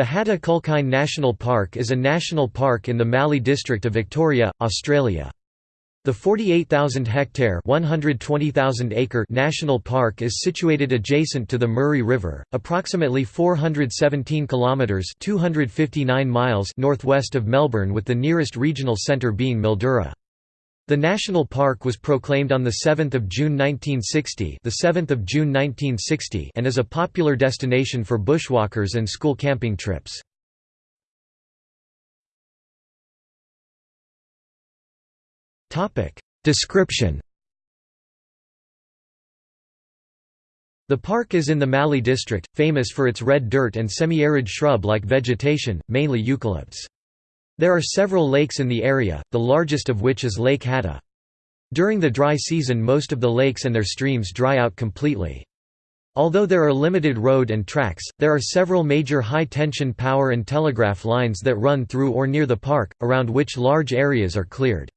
The Hattah Kulkyne National Park is a national park in the Mallee district of Victoria, Australia. The 48,000-hectare (120,000-acre) national park is situated adjacent to the Murray River, approximately 417 kilometres (259 miles) northwest of Melbourne with the nearest regional centre being Mildura. The national park was proclaimed on 7 June 1960, the 7th of June 1960 and is a popular destination for bushwalkers and school camping trips. Description The park is in the Mallee district, famous for its red dirt and semi-arid shrub-like vegetation, mainly eucalypts. There are several lakes in the area, the largest of which is Lake Hattah. During the dry season most of the lakes and their streams dry out completely. Although there are limited road and tracks, there are several major high-tension power and telegraph lines that run through or near the park, around which large areas are cleared.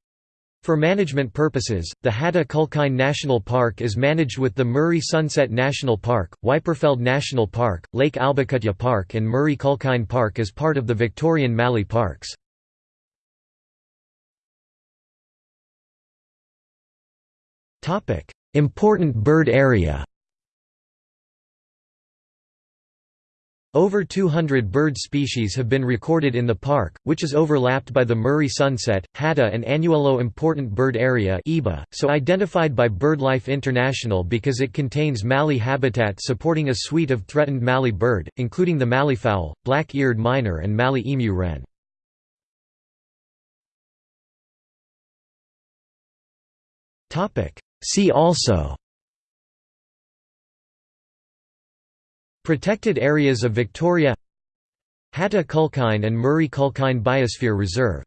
For management purposes, the Hattah Kulkyne National Park is managed with the Murray Sunset National Park, Wyperfeld National Park, Lake Albacutya Park and Murray Kulkyne Park as part of the Victorian Mallee Parks. Important bird area Over 200 bird species have been recorded in the park, which is overlapped by the Murray Sunset, Hattah and Annuello Important Bird Area so identified by BirdLife International because it contains mallee habitat supporting a suite of threatened mallee bird, including the malleefowl, black-eared miner and mallee emu wren. See also Protected areas of Victoria Hattah Kulkyne and Murray Kulkyne Biosphere Reserve